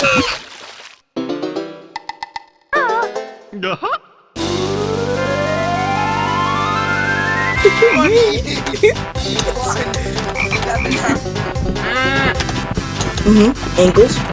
Uh-huh. Mm-hmm. Ankles.